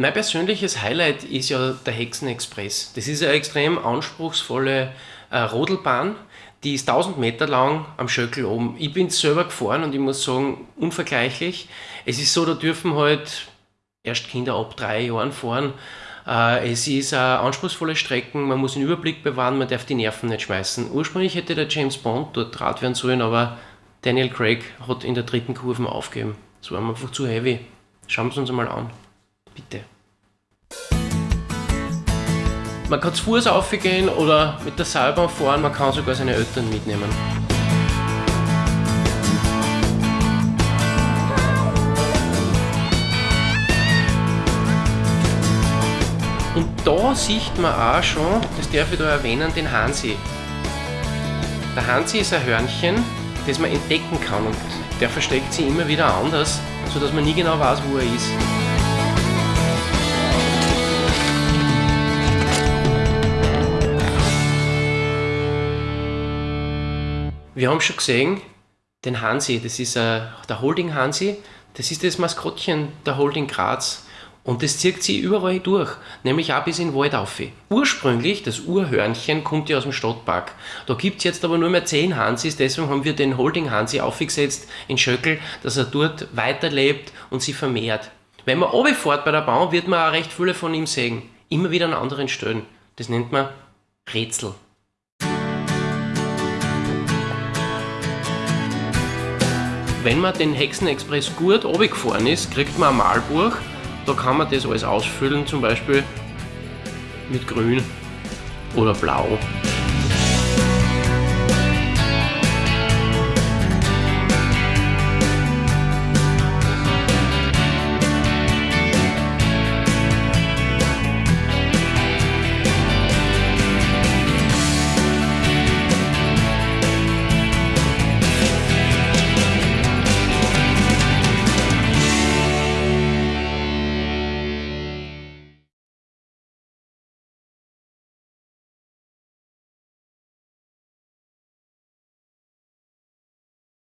Mein persönliches Highlight ist ja der Hexenexpress. Das ist eine extrem anspruchsvolle äh, Rodelbahn, die ist 1000 Meter lang am Schöckel oben. Ich bin selber gefahren und ich muss sagen, unvergleichlich. Es ist so, da dürfen halt erst Kinder ab drei Jahren fahren. Äh, es ist eine anspruchsvolle Strecken, man muss den Überblick bewahren, man darf die Nerven nicht schmeißen. Ursprünglich hätte der James Bond dort Rad werden sollen, aber Daniel Craig hat in der dritten Kurve aufgegeben. Das war einfach zu heavy. Schauen wir es uns einmal an. Bitte. Man kann zu Fuß aufgehen oder mit der Seilbahn fahren, man kann sogar seine Eltern mitnehmen. Und da sieht man auch schon, das darf ich da erwähnen, den Hansi. Der Hansi ist ein Hörnchen, das man entdecken kann und der versteckt sich immer wieder anders, sodass man nie genau weiß, wo er ist. Wir haben schon gesehen, den Hansi, das ist uh, der Holding Hansi, das ist das Maskottchen der Holding Graz. Und das zieht sie überall durch, nämlich auch bis in den Wald auf. Ursprünglich, das Urhörnchen kommt ja aus dem Stadtpark. Da gibt es jetzt aber nur mehr 10 Hansis, deswegen haben wir den Holding Hansi aufgesetzt in Schöckel, dass er dort weiterlebt und sich vermehrt. Wenn man runterfährt bei der Bahn, wird man auch recht viele von ihm sehen. Immer wieder an anderen Stellen. Das nennt man Rätsel. Wenn man den Hexenexpress gut runtergefahren ist, kriegt man ein Malbuch. Da kann man das alles ausfüllen, zum Beispiel mit grün oder blau.